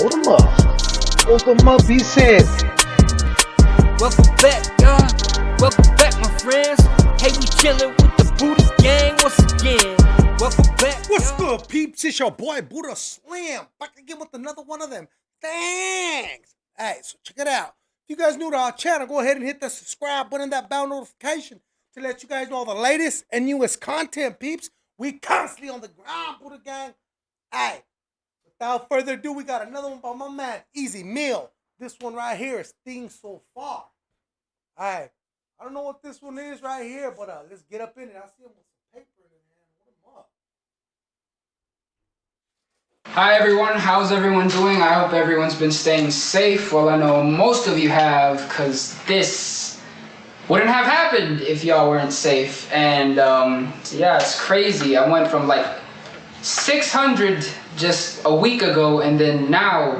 Hold them up. Hold them up, he said. Welcome back, y'all. Welcome back, my friends. Hey, we chillin' with the Buddha gang once again. Welcome back. What's y'all. good, peeps? It's your boy Buddha Slam back again with another one of them. Thanks. Hey, so check it out. If you guys new to our channel, go ahead and hit the subscribe button, that bell notification to let you guys know all the latest and newest content, peeps. We constantly on the ground, Buddha Gang. Hey, without further ado, we got another one by my man, EZ Mil. This one right here is Thing So Far. All right. I don't know what this one is right here, but uh, let's get up in it. I see him with some paper in his hand. Hold him up. Hi everyone, how's everyone doing? I hope everyone's been staying safe. Well, I know most of you have, because this wouldn't have happened if y'all weren't safe. And um, yeah, it's crazy. I went from like 600 just a week ago, and then now,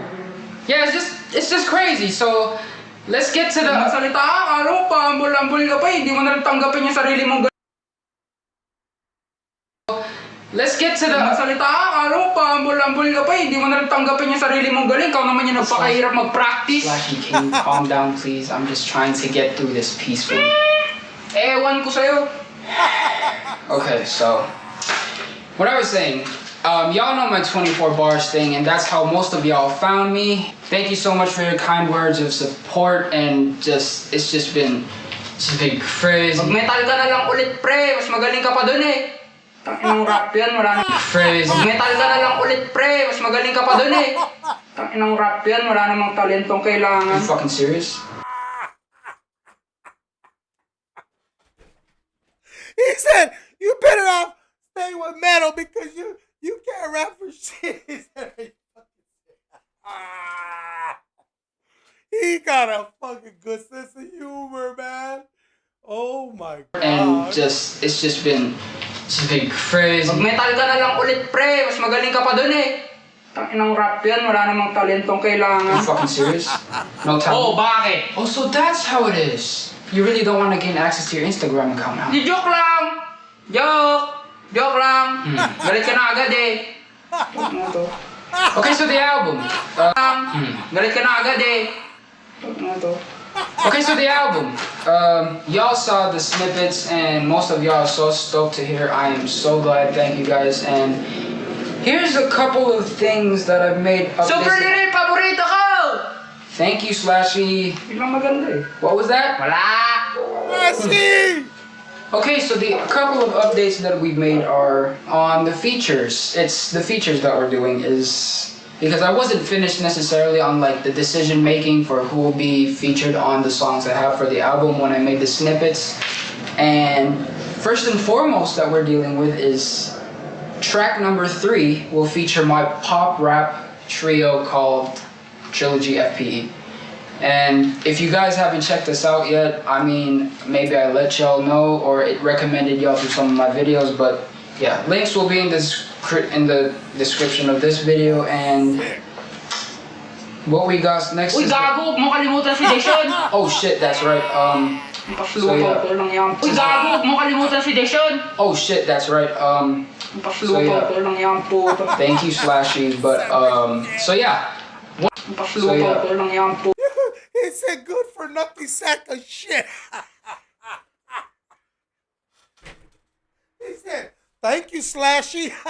yeah, it's just it's just crazy. So let's get to the. Magsalita ka, ano pa, ambul-ambul ka pa, hindi mo na tanggapin yung sarili mong Let's get to the. Magsalita ka, ano pa, ambul-ambul ka pa, hindi mo na tanggapin yung sarili mong galing. Ikaw naman yung nagpakahirap mag-practice. Flashy, can you calm down, please? I'm just trying to get through this peacefully. Ewan ko sa'yo. Okay, so what I was saying, um, y'all know my 24 bars thing, and that's how most of y'all found me. Thank you so much for your kind words of support, and just it's just been it's been crazy, Mag-metal ka na lang ulit, pre. Mas magaling ka pa dun eh. Tanginang rap yan, wala na. crazy. Mag-metal ka na lang ulit, pre. Mas magaling ka pa dun eh. Tanginang rap yan, wala namang talentong Are kailangan. you fucking serious? He said, "You better off staying with metal because you you can't rap for shit." He ah. He got a fucking good sense of humor, man. Oh my god. And just it's just been it's been crazy. Mag-metal ka na lang ulit, pre. Mas magaling ka pa dun eh. Tanginang rap yan, wala namang talentong Are you fucking serious? No time. Oh, bakit? Oh, so that's how it is. You really don't want to gain access to your Instagram account now. Di joke lang! Joke! Joke lang! Galit ka na agad eh. Ano to? Okay, so the album. Uh, Lang! Galit ka na agad eh. Ano to? Okay, so the album. Um, y'all saw the snippets, and most of y'all are so stoked to hear. I am so glad. Thank you guys. And here's a couple of things that I've made up. Super this- Lil, paborito ko! Thank you, Slashy. Biglang maganda eh. What was that? Wala! Messi! Okay, so the couple of updates that we've made are on the features. It's the features that we're doing is because I wasn't finished necessarily on like the decision making for who will be featured on the songs I have for the album when I made the snippets. And first and foremost that we're dealing with is track number three will feature my pop rap trio called Trilogy FPE. And if you guys haven't checked this out yet, I mean, maybe I let y'all know or it recommended y'all through some of my videos, but yeah, links will be in this in the description of this video and what we got next Uy, is gago! Mo kalimutan si Deshaun! Oh shit, that's right. Um Pasluto yeah. Uy, gago! Mo kalimutan si Deshaun! oh shit, that's right. Um Pasluto yeah. ko lang yan, puto. thank you Slashy, but um so yeah. Pasluto yeah. He said, "Good for nothing sack of shit." he said, "Thank you, Slashy."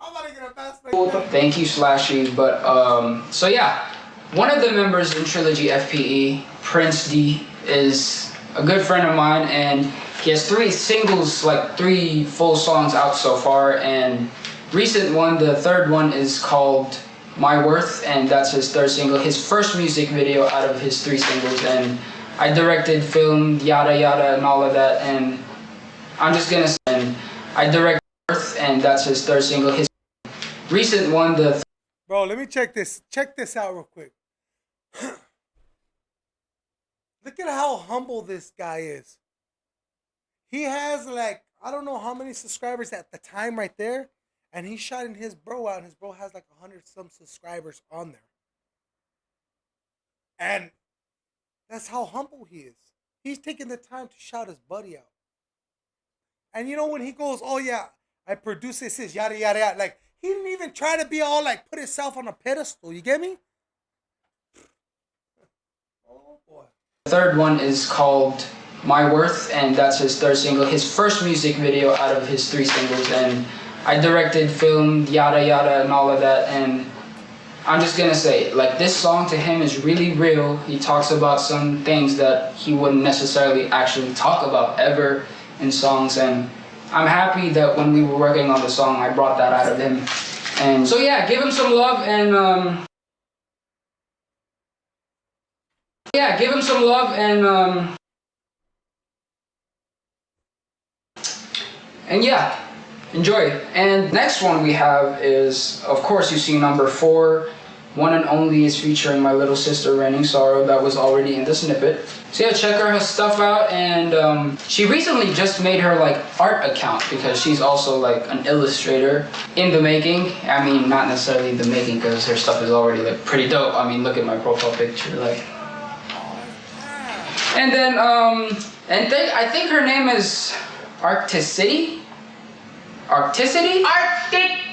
I'm to get a mask like Thank you, Slashy. But um, so yeah, one of the members in Trilogy FPE, Prince D, is a good friend of mine, and he has three singles, like three full songs out so far. And recent one, the third one, is called My Worth, and that's his third single, his first music video out of his three singles. And I directed, filmed, yada yada, and all of that. And I'm just gonna say, I directed Worth, and that's his third single. His recent one, the Bro, let me check this. Check this out real quick. Look at how humble this guy is. He has like I don't know how many subscribers at the time right there, and he's shouting his bro out, and his bro has like a hundred some subscribers on there. And that's how humble he is. He's taking the time to shout his buddy out. And you know when he goes, "Oh yeah, I produce this, this yada yada yada," like he didn't even try to be all like put himself on a pedestal. You get me? Oh boy. The third one is called My Worth, and that's his third single, his first music video out of his three singles. And I directed, filmed, yada yada, and all of that. And I'm just gonna say, like, this song to him is really real. He talks about some things that he wouldn't necessarily actually talk about ever in songs. And I'm happy that when we were working on the song, I brought that out of him. And so, yeah, give him some love and, um, yeah, give him some love and, um, and yeah, enjoy. And next one we have is, of course, you see number four, one and only is featuring my little sister Raining Sorrow that was already in the snippet. So yeah, check her stuff out. And um, she recently just made her like art account because she's also like an illustrator in the making. I mean, not necessarily the making because her stuff is already like pretty dope. I mean, look at my profile picture, like. And then, um, and th I think her name is Arcticity. Arcticity? Arctic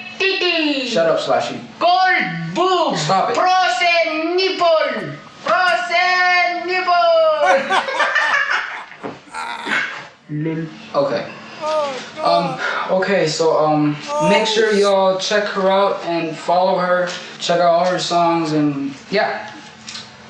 Shut up, Slashy. Cold boob! Stop it. Frozen nipple! Frozen nipple! Okay. Um, okay, so um, make sure y'all check her out and follow her. Check out all her songs and yeah.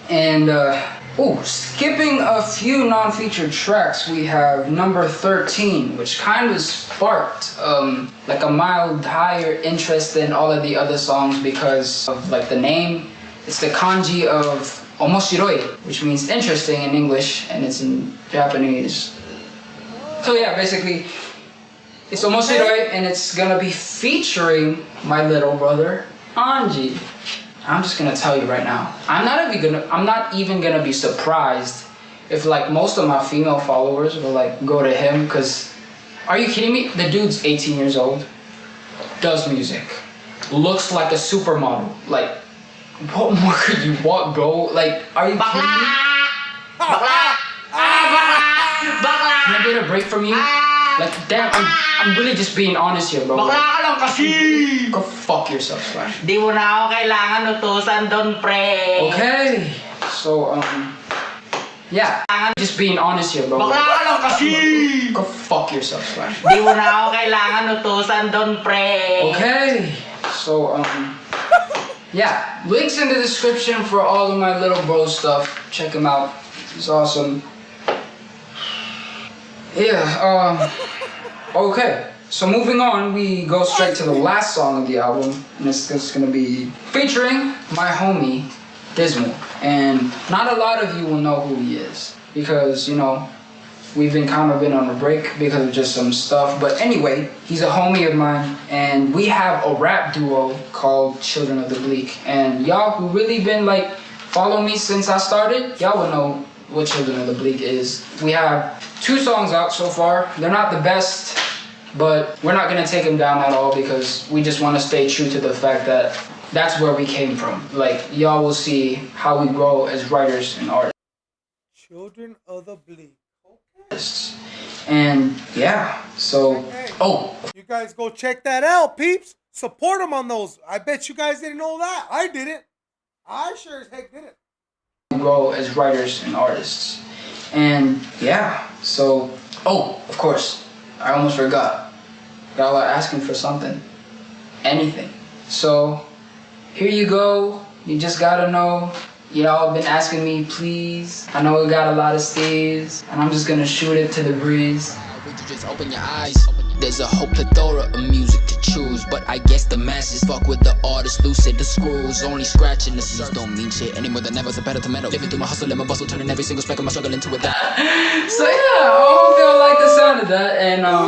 And uh, oh, skipping a few non-featured tracks, we have number 13, which kind of sparked um, like a mild higher interest than all of the other songs because of like the name. It's the kanji of omoshiroi, which means interesting in English, and it's in Japanese. So yeah, basically, it's omoshiroi, and it's gonna be featuring my little brother Anji. I'm just gonna tell you right now. I'm not even gonna. I'm not even gonna be surprised if like most of my female followers will like go to him. Cause, are you kidding me? The dude's 18 years old, does music, looks like a supermodel. Like, what more could you want, bro? Like, are you kidding me? Bakla! Bakla! Bakla! Can I get a break from you? Like, damn, I'm, I'm really just being honest here, bro. Bakla ka lang kasi! Go fuck yourself, Slash. Di mo na ako kailangan utusan doon, pre. Okay. So, um, yeah, I'm just being honest here, bro. Bakla ka lang kasi! Go fuck yourself, Slash. Di mo na ako kailangan utusan doon, pre. Okay. So, um, yeah, links in the description for all of my little bro stuff. Check them out. It's awesome. Yeah, um, okay. So moving on, we go straight to the last song of the album, and it's, it's gonna be featuring my homie, Dismal. And not a lot of you will know who he is, because, you know, we've been kind of been on a break because of just some stuff. But anyway, he's a homie of mine, and we have a rap duo called Children of the Bleak. And y'all who really been like follow me since I started, y'all will know what Children of the Bleak is. We have two songs out so far. They're not the best, but we're not gonna take them down at all because we just want to stay true to the fact that that's where we came from. Like y'all will see how we grow as writers and artists Children of the Bleak. Okay. And yeah, so oh, You guys go check that out, peeps. Support them on those. I bet you guys didn't know that. I didn't. I sure as heck didn't. Grow as writers and artists. And yeah, so oh, of course, I almost forgot. Y'all are asking for something, anything. So here you go. You just gotta know. Y'all been asking me, please. I know we got a lot of steers, and I'm just gonna shoot it to the breeze. Would you just open your eyes? There's a whole plethora of music to choose, but I guess the masses fuck with the artists, lucid the screws, only scratching the surface. Don't mean shit anymore than ever. So better to metal. Living through my hustle and my bustle, turning every single speck of my struggle into a dime. So yeah, I hope y'all like the sound of that. And um,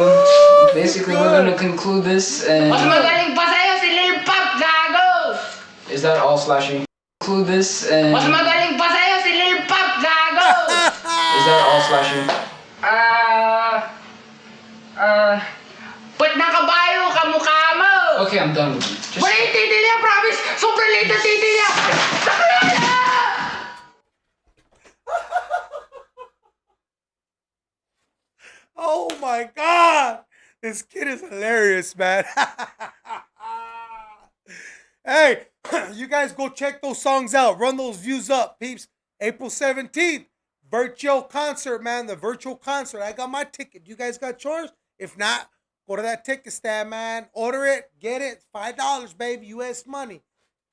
basically we're gonna conclude this. And Mas magaling pa sa'yo si Lil Pop, gago! is that all, Slashy? Conclude this. And Mas magaling pa sa'yo si Lil Pop, gago! is that all, Slashy? Ah... Ah... Pwet na kabayo ka mukha mo! Okay, I'm done with you. Just Wala yung titi niya, ah, promise! Sobrang liit na titi niya! Ah. Saklaya! Oh my god! This kid is hilarious, man. Hey, you guys go check those songs out. Run those views up, peeps. April 17th, virtual concert, man. The virtual concert. I got my ticket. You guys got yours? If not, go to that ticket stand, man. Order it, get it. $5, baby. US money.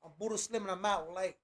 I'm Buddha Slim and I'm out. Like.